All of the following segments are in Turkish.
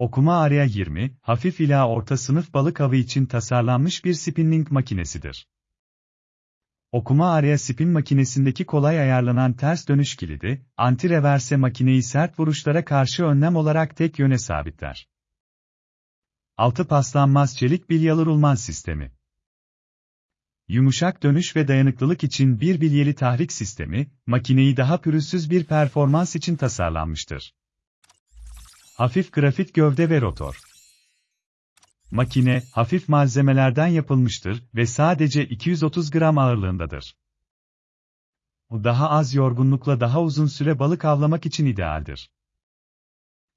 Okuma Area 20, hafif ila orta sınıf balık avı için tasarlanmış bir spinning makinesidir. Okuma Area spin makinesindeki kolay ayarlanan ters dönüş kilidi, anti-reverse makineyi sert vuruşlara karşı önlem olarak tek yöne sabitler. Altı paslanmaz çelik bilyalı rulman sistemi. Yumuşak dönüş ve dayanıklılık için bir bilyeli tahrik sistemi, makineyi daha pürüzsüz bir performans için tasarlanmıştır. Hafif grafit gövde ve rotor. Makine, hafif malzemelerden yapılmıştır ve sadece 230 gram ağırlığındadır. Bu daha az yorgunlukla daha uzun süre balık avlamak için idealdir.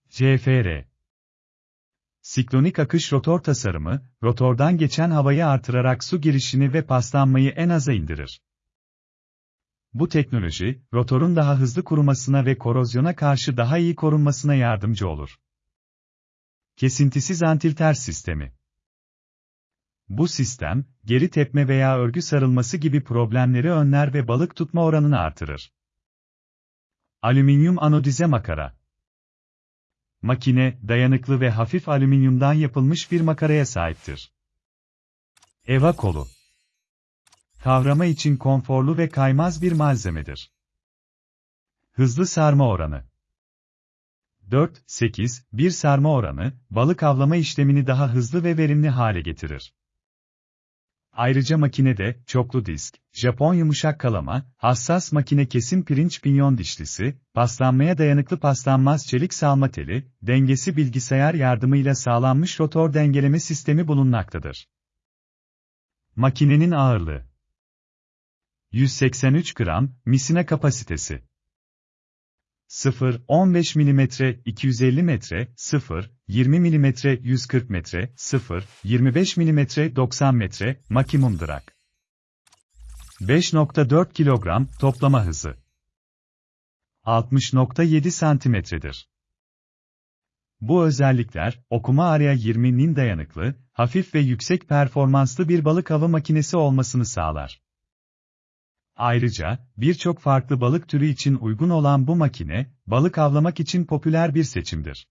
CFR Siklonik akış rotor tasarımı, rotordan geçen havayı artırarak su girişini ve paslanmayı en aza indirir. Bu teknoloji, rotorun daha hızlı kurumasına ve korozyona karşı daha iyi korunmasına yardımcı olur. Kesintisiz antilter sistemi Bu sistem, geri tepme veya örgü sarılması gibi problemleri önler ve balık tutma oranını artırır. Alüminyum anodize makara Makine, dayanıklı ve hafif alüminyumdan yapılmış bir makaraya sahiptir. Eva kolu Kavrama için konforlu ve kaymaz bir malzemedir. Hızlı sarma oranı 4-8-1 sarma oranı, balık avlama işlemini daha hızlı ve verimli hale getirir. Ayrıca makinede, çoklu disk, Japon yumuşak kalama, hassas makine kesim pirinç pinyon dişlisi, paslanmaya dayanıklı paslanmaz çelik salma teli, dengesi bilgisayar yardımıyla sağlanmış rotor dengeleme sistemi bulunmaktadır. Makinenin ağırlığı 183 gram, misine kapasitesi 0, 15 mm 250 metre, 0, 20 mm 140 metre, 0, 25 mm 90 metre, maksimum drag. 5.4 kilogram toplama hızı 60.7 santimetredir. Bu özellikler, okuma araya 20'nin dayanıklı, hafif ve yüksek performanslı bir balık avı makinesi olmasını sağlar. Ayrıca, birçok farklı balık türü için uygun olan bu makine, balık avlamak için popüler bir seçimdir.